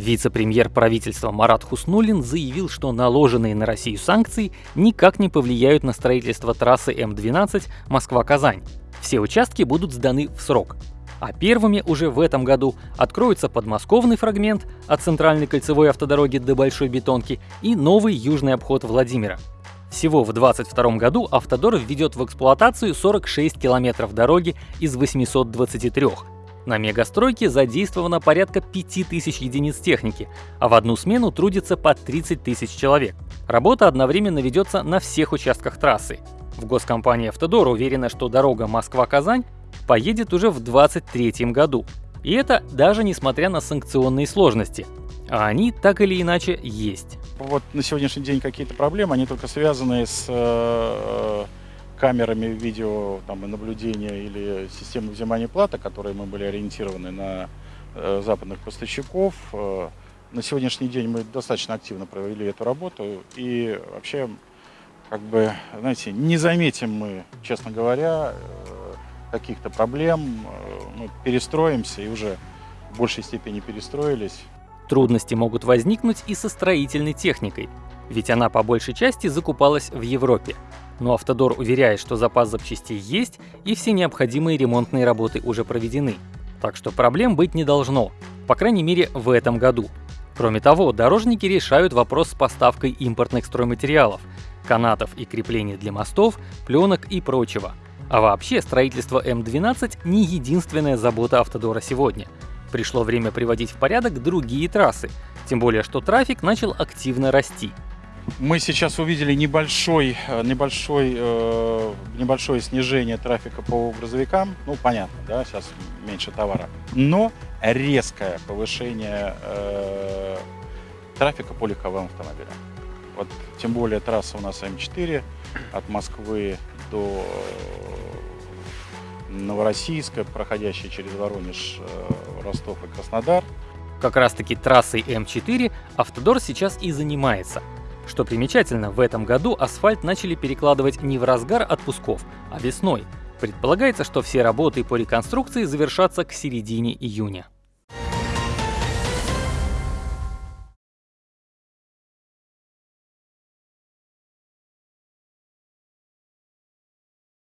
Вице-премьер правительства Марат Хуснулин заявил, что наложенные на Россию санкции никак не повлияют на строительство трассы М12 Москва-Казань. Все участки будут сданы в срок. А первыми уже в этом году откроются подмосковный фрагмент от центральной кольцевой автодороги до Большой Бетонки и новый южный обход Владимира. Всего в 2022 году Автодор введет в эксплуатацию 46 километров дороги из 823, на мегастройке задействовано порядка 5000 единиц техники, а в одну смену трудится по 30 тысяч человек. Работа одновременно ведется на всех участках трассы. В госкомпании «Автодор» уверена, что дорога Москва-Казань поедет уже в 2023 году. И это даже несмотря на санкционные сложности. А они так или иначе есть. Вот на сегодняшний день какие-то проблемы, они только связаны с э, камерами видео там, наблюдения или системы взимания платы, которые мы были ориентированы на э, западных поставщиков. Э, на сегодняшний день мы достаточно активно провели эту работу и вообще, как бы, знаете, не заметим мы, честно говоря, э, каких-то проблем. Э, мы перестроимся и уже в большей степени перестроились. Трудности могут возникнуть и со строительной техникой, ведь она по большей части закупалась в Европе но Автодор уверяет, что запас запчастей есть и все необходимые ремонтные работы уже проведены. Так что проблем быть не должно, по крайней мере в этом году. Кроме того, дорожники решают вопрос с поставкой импортных стройматериалов, канатов и креплений для мостов, пленок и прочего. А вообще, строительство М12 не единственная забота Автодора сегодня. Пришло время приводить в порядок другие трассы, тем более что трафик начал активно расти. Мы сейчас увидели небольшой, э, небольшой, э, небольшое снижение трафика по грузовикам. Ну, понятно, да, сейчас меньше товара. Но резкое повышение э, трафика по легковым автомобилям. Вот, тем более трасса у нас М4 от Москвы до Новороссийска, проходящая через Воронеж, Ростов и Краснодар. Как раз таки трассой М4 Автодор сейчас и занимается – что примечательно, в этом году асфальт начали перекладывать не в разгар отпусков, а весной. Предполагается, что все работы по реконструкции завершатся к середине июня.